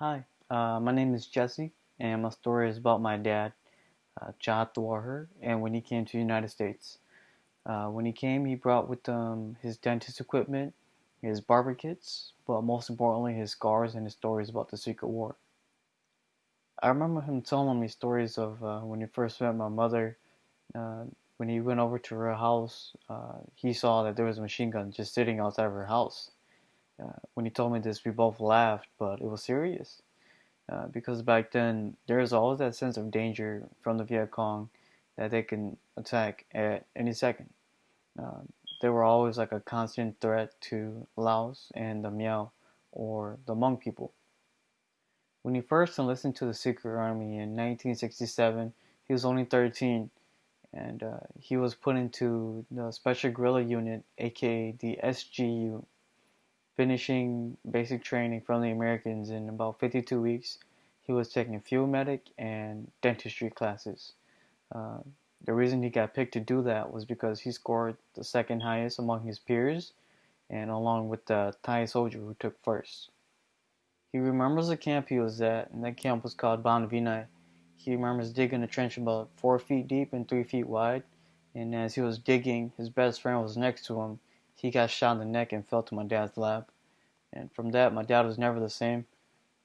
Hi, uh, my name is Jesse, and my story is about my dad, uh, Jad Dwarher, and when he came to the United States. Uh, when he came, he brought with him his dentist equipment, his barber kits, but most importantly, his scars and his stories about the Secret War. I remember him telling me stories of uh, when he first met my mother. Uh, when he went over to her house, uh, he saw that there was a machine gun just sitting outside of her house uh, when he told me this, we both laughed, but it was serious. Uh, because back then, there was always that sense of danger from the Viet Cong that they can attack at any second. Uh, they were always like a constant threat to Laos and the Miao or the Hmong people. When he first enlisted to the Secret Army in 1967, he was only 13 and uh, he was put into the Special Guerrilla Unit, aka the SGU, finishing basic training from the Americans in about 52 weeks. He was taking field medic and dentistry classes. Uh, the reason he got picked to do that was because he scored the second highest among his peers and along with the Thai soldier who took first. He remembers the camp he was at, and that camp was called Ban. He remembers digging a trench about four feet deep and three feet wide, and as he was digging, his best friend was next to him, he got shot in the neck and fell to my dad's lap. And from that, my dad was never the same.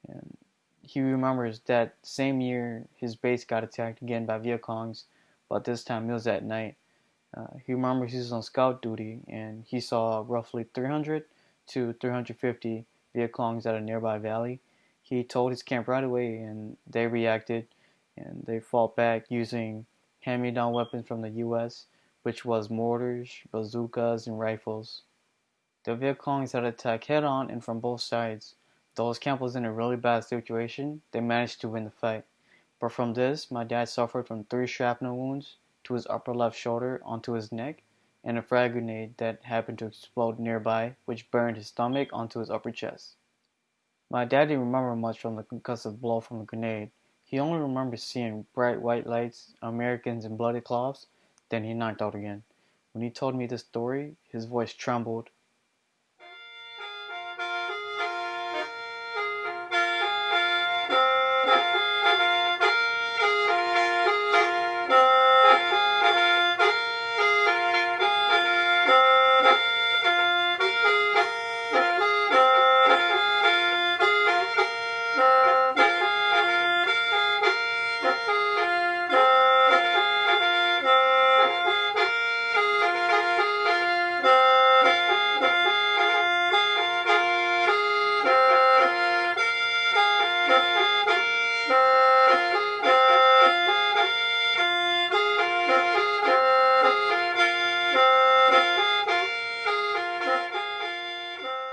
And he remembers that same year his base got attacked again by Viet Congs, but this time it was at night. Uh, he remembers he was on scout duty and he saw roughly 300 to 350 Viet Congs at a nearby valley. He told his camp right away and they reacted and they fought back using hand-me-down weapons from the U.S which was mortars, bazookas, and rifles. The Viet Congs had attacked head on and from both sides. Though his camp was in a really bad situation, they managed to win the fight. But from this, my dad suffered from three shrapnel wounds to his upper left shoulder onto his neck, and a frag grenade that happened to explode nearby, which burned his stomach onto his upper chest. My dad didn't remember much from the concussive blow from the grenade. He only remembers seeing bright white lights, Americans in bloody cloths, then he knocked out again. When he told me this story, his voice trembled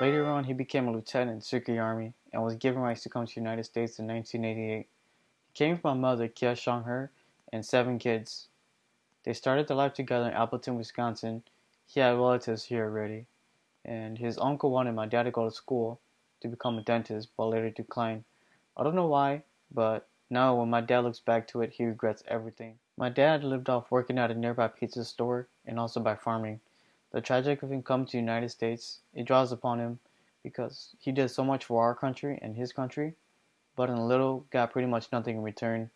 Later on, he became a lieutenant in the Secret Army and was given rights to come to the United States in 1988. He came with my mother, Kia Shang Her, and seven kids. They started their life together in Appleton, Wisconsin. He had relatives here already, and his uncle wanted my dad to go to school to become a dentist, but later declined. I don't know why, but now when my dad looks back to it, he regrets everything. My dad lived off working at a nearby pizza store and also by farming. The tragic of him coming to the United States, it draws upon him because he did so much for our country and his country, but in little got pretty much nothing in return.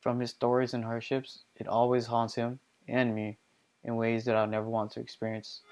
From his stories and hardships, it always haunts him and me in ways that I'll never want to experience.